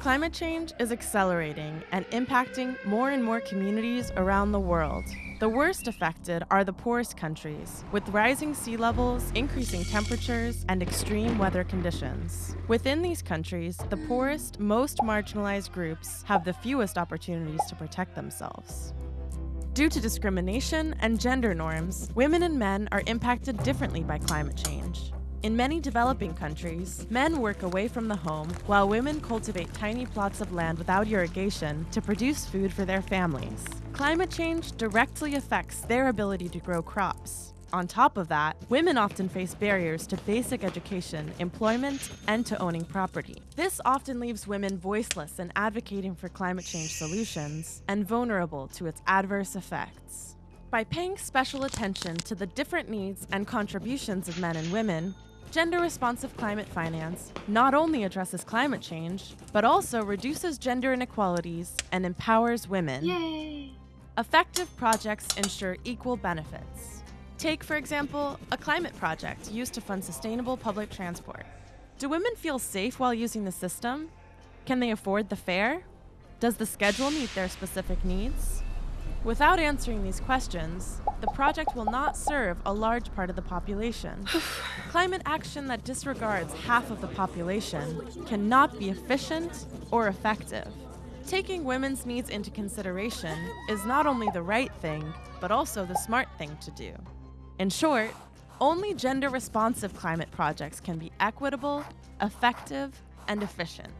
Climate change is accelerating and impacting more and more communities around the world. The worst affected are the poorest countries, with rising sea levels, increasing temperatures, and extreme weather conditions. Within these countries, the poorest, most marginalized groups have the fewest opportunities to protect themselves. Due to discrimination and gender norms, women and men are impacted differently by climate change. In many developing countries, men work away from the home while women cultivate tiny plots of land without irrigation to produce food for their families. Climate change directly affects their ability to grow crops. On top of that, women often face barriers to basic education, employment, and to owning property. This often leaves women voiceless in advocating for climate change solutions and vulnerable to its adverse effects. By paying special attention to the different needs and contributions of men and women, Gender responsive climate finance not only addresses climate change, but also reduces gender inequalities and empowers women. Yay! Effective projects ensure equal benefits. Take, for example, a climate project used to fund sustainable public transport. Do women feel safe while using the system? Can they afford the fare? Does the schedule meet their specific needs? Without answering these questions, the project will not serve a large part of the population. Climate action that disregards half of the population cannot be efficient or effective. Taking women's needs into consideration is not only the right thing, but also the smart thing to do. In short, only gender responsive climate projects can be equitable, effective, and efficient.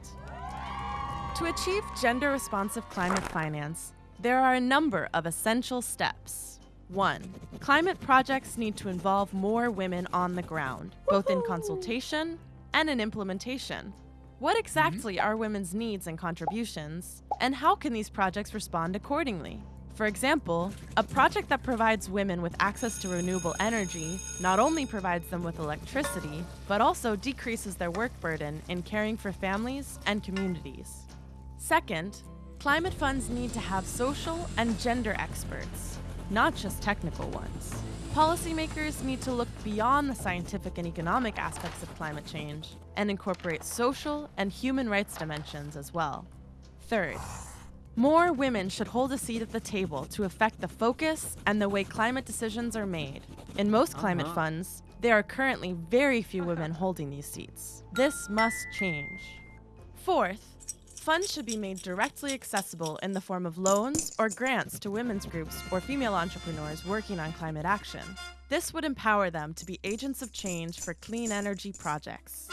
To achieve gender responsive climate finance, there are a number of essential steps. 1. Climate projects need to involve more women on the ground, both in consultation and in implementation. What mm-hmm. exactly are women's needs and contributions, and how can these projects respond accordingly? For example, a project that provides women with access to renewable energy not only provides them with electricity, but also decreases their work burden in caring for families and communities. Second, Climate funds need to have social and gender experts, not just technical ones. Policymakers need to look beyond the scientific and economic aspects of climate change and incorporate social and human rights dimensions as well. Third, more women should hold a seat at the table to affect the focus and the way climate decisions are made. In most climate uh -huh. funds, there are currently very few women holding these seats. This must change. Fourth, Funds should be made directly accessible in the form of loans or grants to women's groups or female entrepreneurs working on climate action. This would empower them to be agents of change for clean energy projects.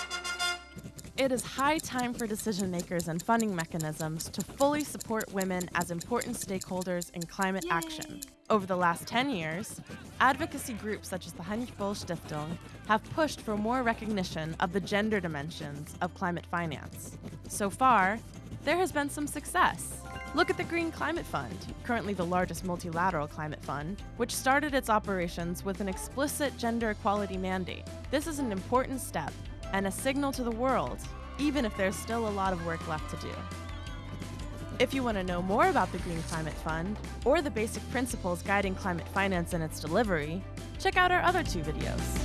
It is high time for decision makers and funding mechanisms to fully support women as important stakeholders in climate Yay. action. Over the last 10 years, advocacy groups such as the Heinrich Böll Stiftung have pushed for more recognition of the gender dimensions of climate finance. So far, there has been some success. Look at the Green Climate Fund, currently the largest multilateral climate fund, which started its operations with an explicit gender equality mandate. This is an important step and a signal to the world, even if there's still a lot of work left to do. If you want to know more about the Green Climate Fund, or the basic principles guiding climate finance and its delivery, check out our other two videos.